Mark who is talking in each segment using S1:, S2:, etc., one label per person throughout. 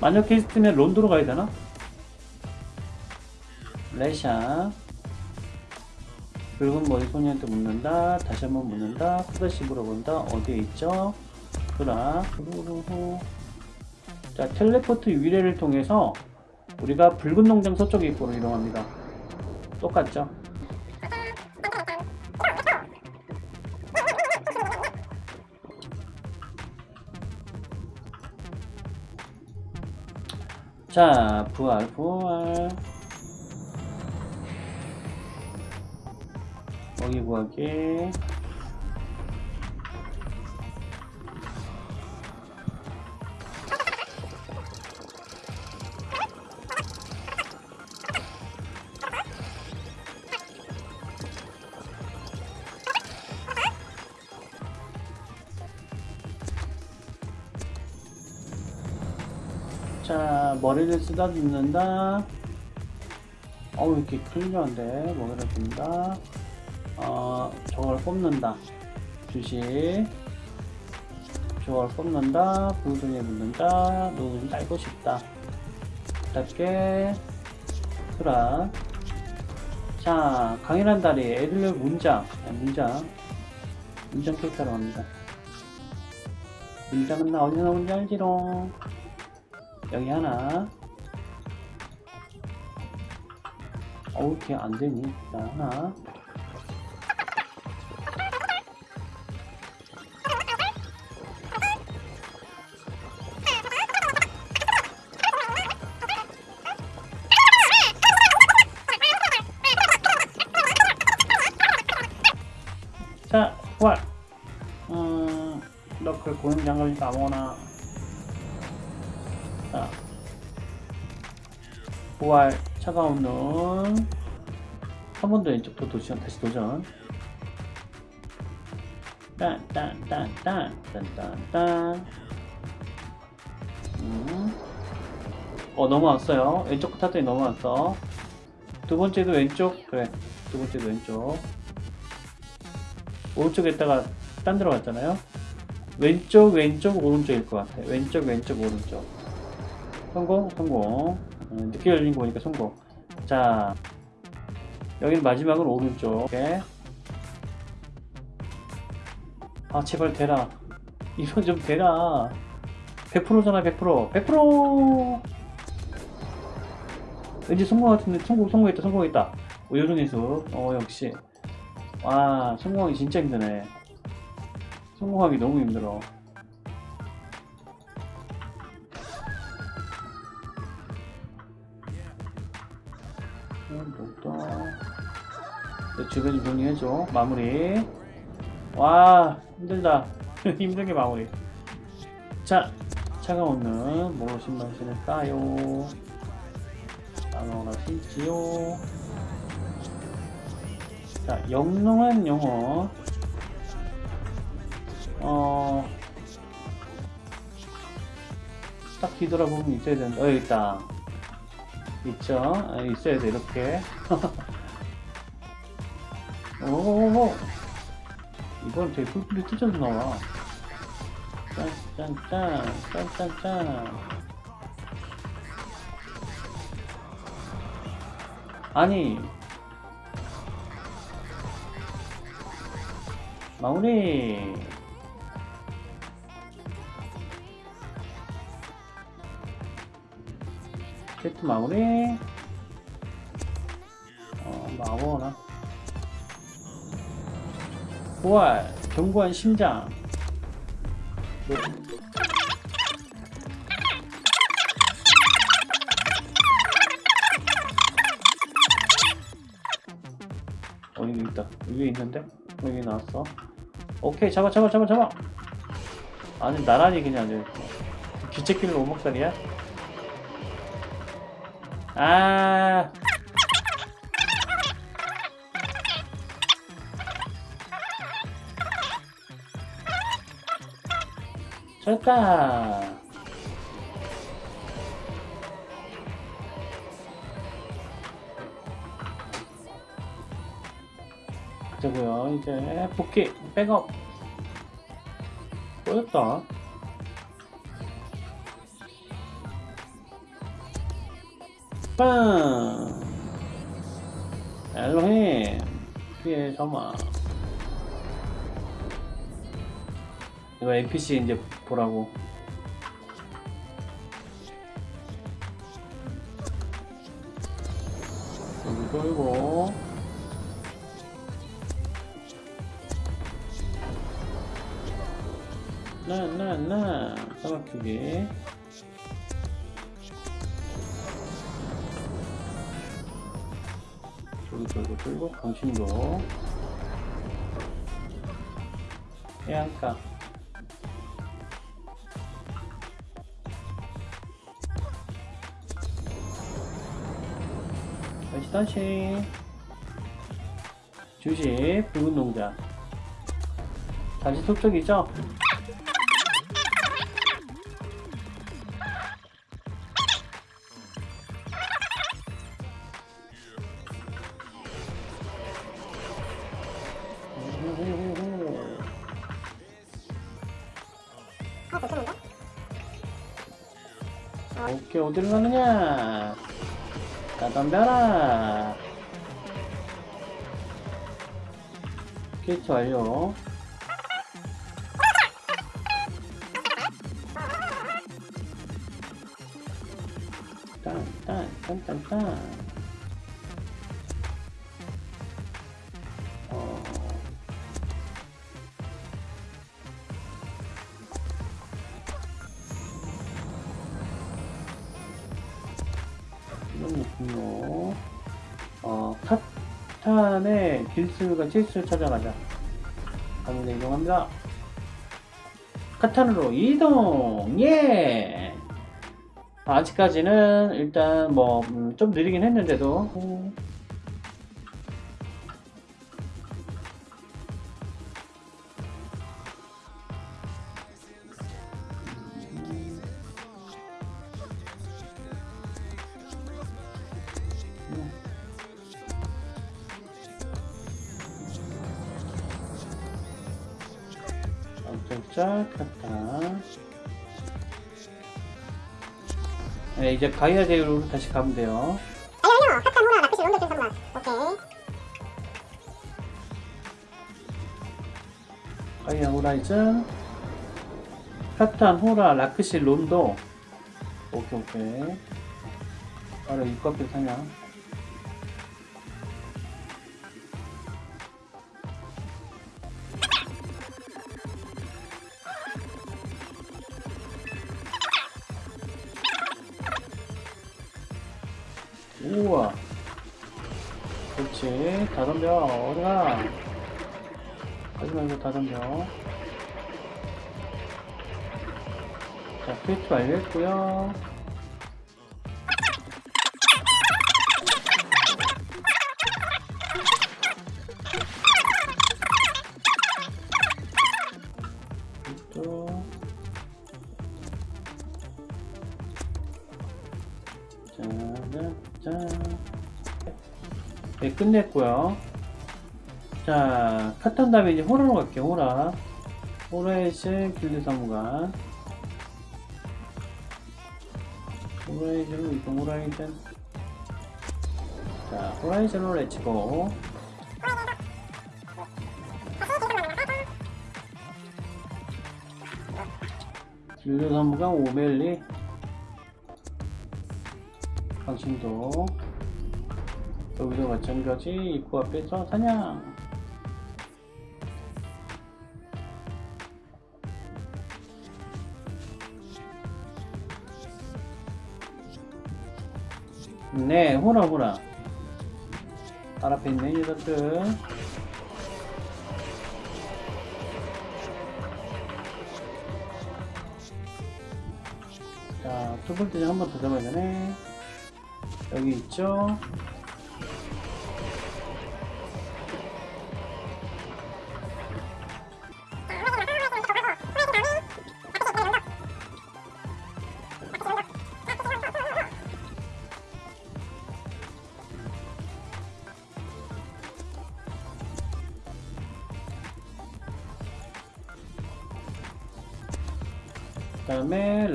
S1: 마녀 퀘스트면 론도로 가야 되나? 레샤. 붉은 머리 소녀한테 묻는다. 다시 한번 묻는다. 쿠다시 물어본다. 어디에 있죠? 그라. 후루루루. 자 텔레포트 위례를 통해서 우리가 붉은 농장 서쪽 입구로 이동합니다. 똑같죠? 자 부활 부활. 먹이 구하기 자 머리를 쓰다듬는다. 어우 이렇게 클리어한데. 머리를 든다. 어 저걸 뽑는다. 주식. 저걸 뽑는다. 부두에 묻는다. 눈을 딸고 싶다. 짧게. 수라 자 강인한 다리. 애들을 문장 아, 문장 문장 캐릭터로 갑니다. 문장은 나 어디서 나오는지 알지롱 여기 하나. 어우 이렇게 안되니? 자 하나. 자 부활. 음 너클 고용 장갑이니까 아무거나 부활 차가운 눈한번 더 왼쪽 더 도전 다시 도전. 딴딴딴딴딴딴딴. 음. 어 넘어왔어요. 왼쪽 타더니 넘어왔어. 두 번째도 왼쪽? 그래 두 번째도 왼쪽. 오른쪽에다가 딴 데로 갔잖아요. 왼쪽 왼쪽 오른쪽일 것 같아 왼쪽 왼쪽 오른쪽. 성공 성공 음, 늦게 열린 거 보니까 성공. 자 여기는 마지막은 오른쪽. 이렇게. 아 제발 되라. 이건 좀 되라. 100%잖아 100% 100% 왠지 성공 같은데 성공 성공했다 성공했다. 오, 요정해수. 어 역시. 와 성공하기 진짜 힘드네. 성공하기 너무 힘들어 또. 주변 정리해줘 마무리. 와 힘들다. 힘들게 마무리. 자눈 뭐로 신발 신을까요? 아무거나 신지요. 자 영롱한 영어. 어... 딱 뒤돌아보면 있어야 된다 어 여기 있다 있죠? 아, 있어야 돼 이렇게. 오오오. 이건 되게 뿔뿔이 찢어서 나와. 짠짠짠 짠짠짠. 아니. 마무리 마무리. 어 마무나. 부활 견고한 심장. 네. 어 여기 있다. 위에 있는데? 여기 나왔어. 오케이 잡아 잡아 잡아 잡아. 아니 나란히 그냥 이제 귀책길로 오목살이야 아. 좋다 그리고요 이제 복귀 백업. 꼬였다 빵! 엘로힘! 피해 점화. 이거 NPC 이제 보라고. 여기 돌고. 나, 나, 나. 사막히기. 돌고, 돌고. 강신도. 해안가. 다시 다시 주식 농자 다시 속쪽이죠? 어디로 가느냐? 나 덤벼라. 게이트 완료. 딴딴딴딴딴 카탄의 길스가 체스를 찾아가자. 가문에 이동합니다. 카탄으로 이동! 예! 아직까지는 일단 뭐 좀 느리긴 했는데도 음, 깜짝 카탄 네, 이제 가이아 대우로 다시 가면 돼요
S2: 아니요, 카탄 후라 라피시 론더 좀 잠깐만. 오케이.
S1: 가이아 호라이즌 카탄 호라 라크시 론도 오케이 오케이 바로 앞에 사냐 다 덤벼 자 퀘스트 완료했고요. 또네 끝냈고요 자 카탄 다음에 이제 호라로 갈게요 호라 호라이즈 길드 사무관. 호라이즌으로 이동 호라이즌 자 호라이즌으로 let's go. 길드 사무관 오멜리. 당신도. 여기도 마찬가지 입구 앞에서 사냥 네 호라 호라 발 앞에 있는 녀석들 자 투볼트 한번 더 잡아야 되네. 여기 있죠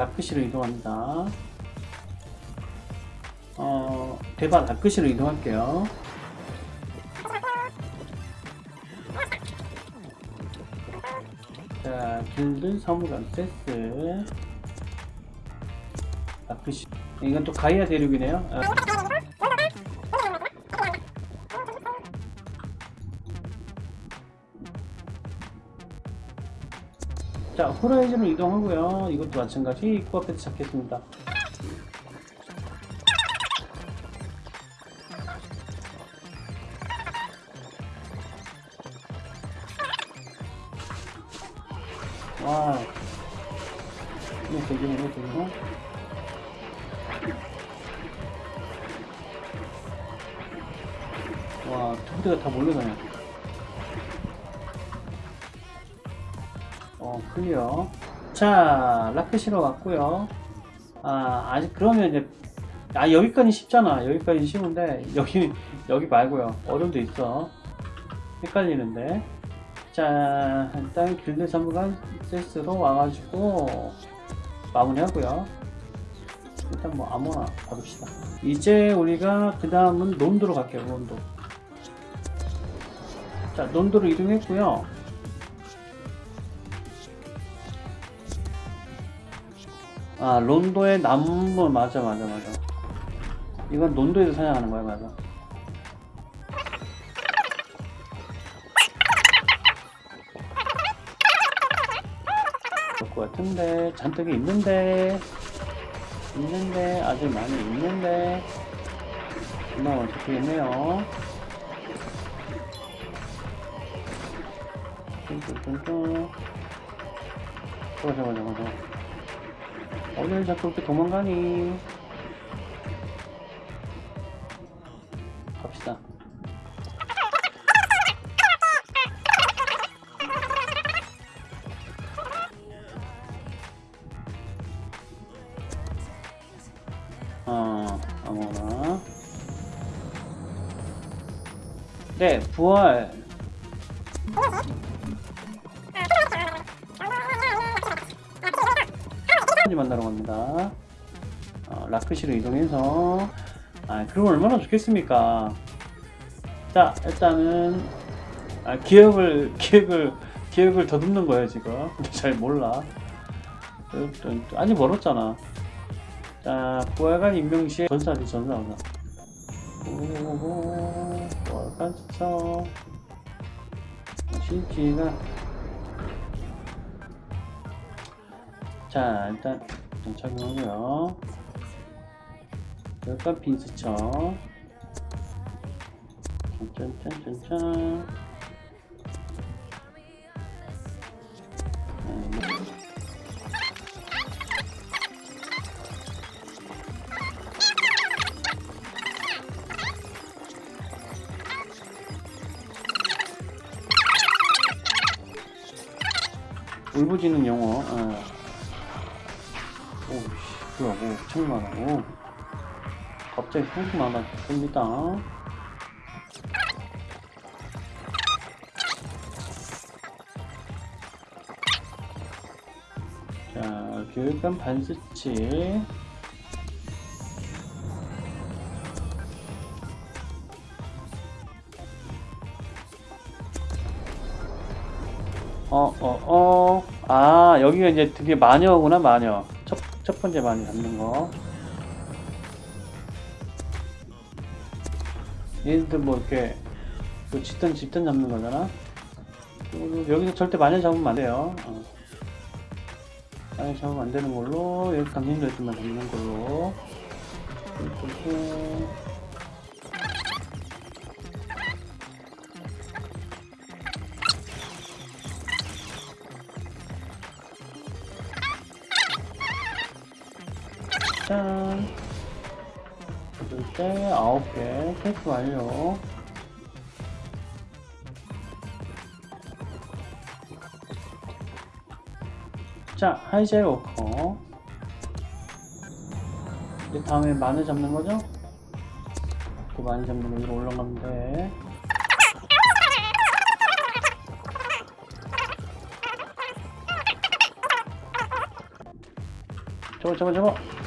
S1: 라크시로 이동합니다 어, 대박 라크시로 이동할게요. 자, 길드 사무관 세스. 라크시. 이건 또 가이아 대륙이네요. 아, 자, 호라이즌으로 이동하고요. 이것도 마찬가지 입구 앞에서 잡겠습니다. 와. 이거 되게 이거 되게 와, 두 부대가 다 몰려가네. 클리어. 자, 라크시로 왔고요. 아, 아직 그러면 이제 아, 여기까지 쉽잖아. 여기까지 쉬운데 여기 여기 말고요. 어려움도 있어. 헷갈리는데. 자, 일단 길드 전부가 세스로 와가지고 마무리하고요. 일단 뭐 아무나 가봅시다. 이제 우리가 그 다음은 논도로 갈게요. 논도. 자, 논도로 이동했고요. 아, 론도의 남부 맞아, 맞아, 맞아. 이건 론도에서 사냥하는 거야, 맞아. 그럴 것 같은데 잔뜩 있는데 있는데 아직 많이 있는데 금방 잡히겠네요. 뚱뚱뚱뚱. 저거 저거 저거. 어딜 자꾸 이렇게 도망가니? 갑시다. 어, 아무거나. 네, 부활. 어, 라크시로 이동해서 아, 그럼 얼마나 좋겠습니까? 자, 일단은 아, 기억을 기억을 기억을 더듬는 거예요 지금. 잘 몰라. 아직 멀었잖아. 자, 부활관 임명시에 전사지 전사 전사. 오호호 부활관 쳐. 실지가 자 일단 착용하고요 열간 빈스쳐 짠짠짠짠짠 네, 울부짖는 영어 어. 오씨 많아 오. 갑자기 소리 많아집니다 자 교육감 반스치 어, 어, 어. 아, 여기가 이제 드디어 마녀구나, 마녀. 첫, 첫 번째 마녀 잡는 거. 얘들 뭐 이렇게, 그 집단, 집단 잡는 거잖아? 어, 여기서 절대 마녀 잡으면 안 돼요. 어. 마녀 잡으면 안 되는 걸로, 여기 강신들만 잡는 걸로. 그리고 짠. 둘째 아홉 개 테스트 완료. 자, 하이젤 워커. 이제 다음에 마늘 잡는 거죠? 그 마늘 잡는 거 위로 올라가면 돼. 저거, 저거, 저거.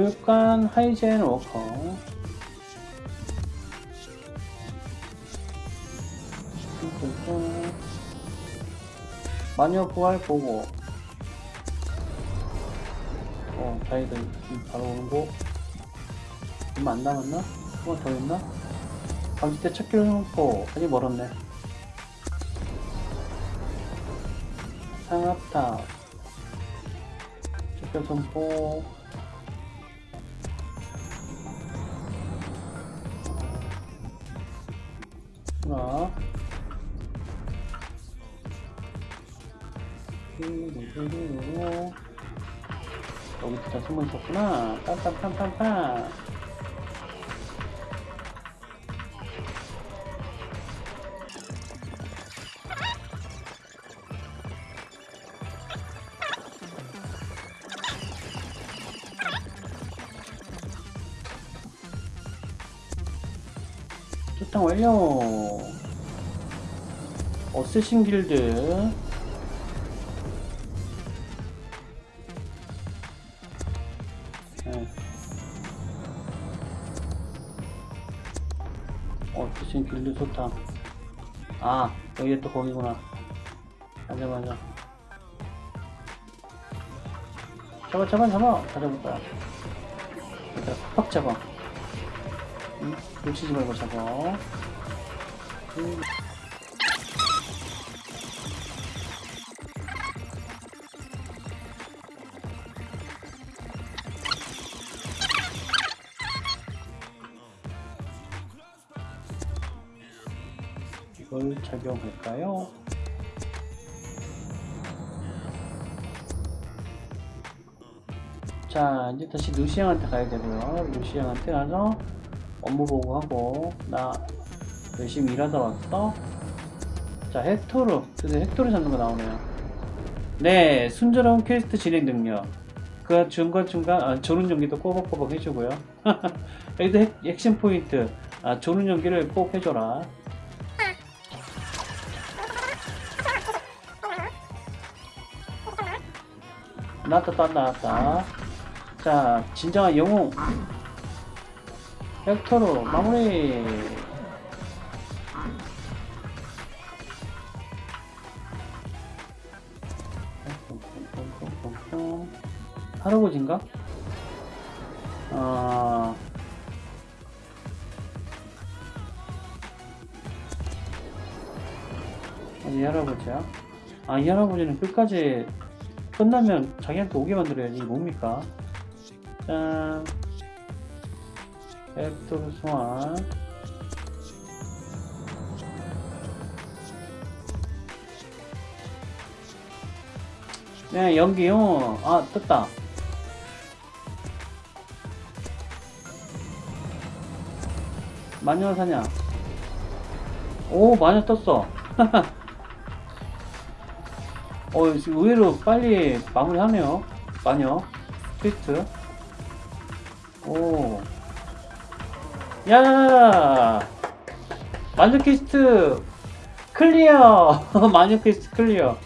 S1: 교육관 하이젠 워커. 마녀 부활 보고. 어, 지금 바로 오는 거. 얼마 안 남았나? 조금 더 있나? 방지 때첫 길을 해놓고 아직 멀었네. 상압탑. 척결 선포. 띠리리리리리. 여기 진짜 숨어 있었구나. 빰빰빰빰빰. 초탕 완료. 어쌔신 길드. 네. 어쌔신 길드 초탕. 아, 여기 또 거기구나. 맞아, 맞아. 잡아, 잡아, 잡아. 다 잡았다. 일단 팍 잡아. 응? 놓치지 말고 잡아. 음. 이걸 착용할까요? 자, 이제 다시 루시앙한테 가야 되고요. 루시앙한테 가서 업무 보고하고, 나 열심히 일하다 왔어. 자, 헥토르. 드디어 헥토르 잡는 거 나오네요. 네, 순조로운 퀘스트 진행 능력. 그 중간중간, 아, 조는 연기도 꼬박꼬박 해주고요. 여기도 핵, 액션 포인트. 아, 조는 연기를 꼭 해줘라. 나왔다, 또 나왔다. 자, 진정한 영웅. 벡터로 마무리. 할아버지인가? 아. 아니, 이 할아버지야? 아, 이 할아버지는 끝까지 끝나면 자기한테 오게 만들어야지. 뭡니까? 짠. 앱토르 소환. 네, 연기요. 아, 떴다. 마녀 사냥. 오, 마녀 떴어. 어, 의외로 빨리 마무리하네요. 마녀. 퀘스트. 오. 야! 마녀 quest clear! 마녀 quest clear.